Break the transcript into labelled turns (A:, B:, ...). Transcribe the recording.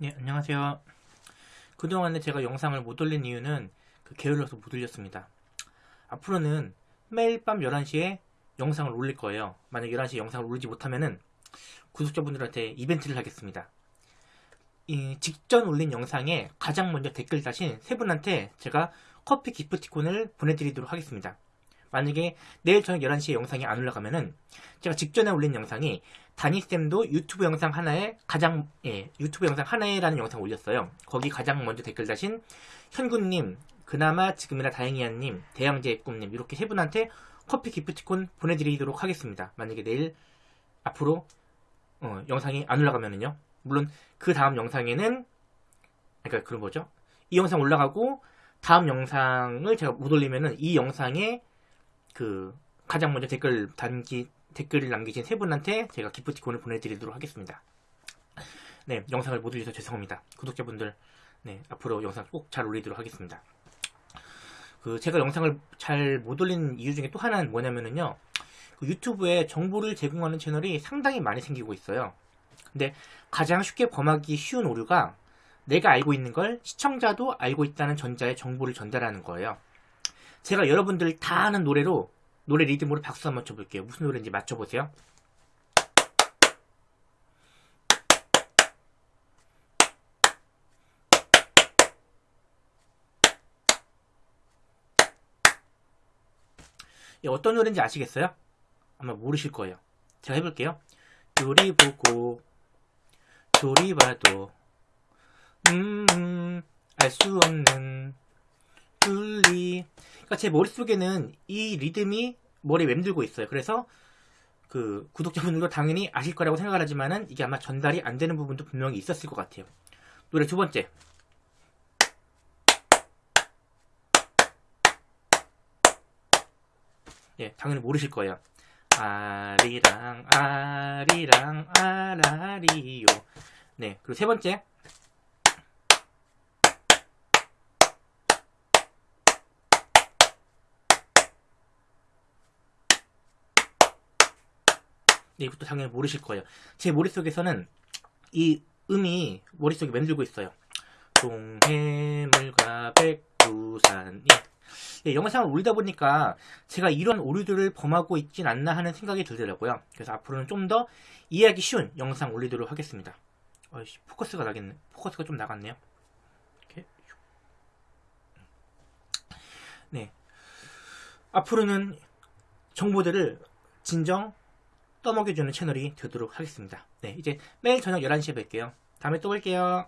A: 네, 안녕하세요. 그동안에 제가 영상을 못 올린 이유는 그 게을러서 못 올렸습니다. 앞으로는 매일 밤 11시에 영상을 올릴 거예요. 만약 11시에 영상을 올리지 못하면은 구독자분들한테 이벤트를 하겠습니다. 이 직전 올린 영상에 가장 먼저 댓글 다신 세 분한테 제가 커피 기프티콘을 보내드리도록 하겠습니다. 만약에 내일 저녁 11시에 영상이 안 올라가면은 제가 직전에 올린 영상이 다니쌤도 유튜브 영상 하나에 가장 예, 유튜브 영상 하나에라는 영상 올렸어요. 거기 가장 먼저 댓글 다신 현군님, 그나마 지금이라 다행이야님, 대양제의 꿈님 이렇게 세 분한테 커피 기프티콘 보내드리도록 하겠습니다. 만약에 내일 앞으로 어, 영상이 안 올라가면은요. 물론 그 다음 영상에는 그러니까 그런 거죠. 이 영상 올라가고 다음 영상을 제가 못 올리면은 이 영상에 그 가장 먼저 댓글 단기 댓글을 남기신 세 분한테 제가 기프티콘을 보내드리도록 하겠습니다. 네, 영상을 못 올려서 죄송합니다. 구독자분들, 네, 앞으로 영상 꼭 잘 올리도록 하겠습니다. 그 제가 영상을 잘 못 올리는 이유 중에 또 하나는 뭐냐면은요, 그 유튜브에 정보를 제공하는 채널이 상당히 많이 생기고 있어요. 근데 가장 쉽게 범하기 쉬운 오류가 내가 알고 있는 걸 시청자도 알고 있다는 전자의 정보를 전달하는 거예요. 제가 여러분들 다 아는 노래로 노래 리듬으로 박수 한번 쳐볼게요. 무슨 노래인지 맞춰보세요. 어떤 노래인지 아시겠어요? 아마 모르실 거예요. 제가 해볼게요. 둘이 보고 둘이 봐도 음 알 수 없는 둘리 그러니까 제 머릿속에는 이 리듬이 머리에 맴들고 있어요. 그래서 그 구독자분들도 당연히 아실 거라고 생각을 하지만은 이게 아마 전달이 안 되는 부분도 분명히 있었을 것 같아요. 노래 두 번째. 예, 당연히 모르실 거예요. 아리랑 아리랑 아라리요. 네, 그리고 세 번째. 이것도 당연히 모르실 거예요. 제 머릿속에서는 이 음이 머릿속에 맴들고 있어요. 동해물과 백두산이 예, 영상을 올리다 보니까 제가 이런 오류들을 범하고 있진 않나 하는 생각이 들더라고요. 그래서 앞으로는 좀 더 이해하기 쉬운 영상 올리도록 하겠습니다. 어이씨, 포커스가 나겠네. 포커스가 좀 나갔네요. 이렇게. 네. 앞으로는 정보들을 진정 떠먹여주는 채널이 되도록 하겠습니다. 네, 이제 매일 저녁 11시에 뵐게요. 다음에 또 뵐게요.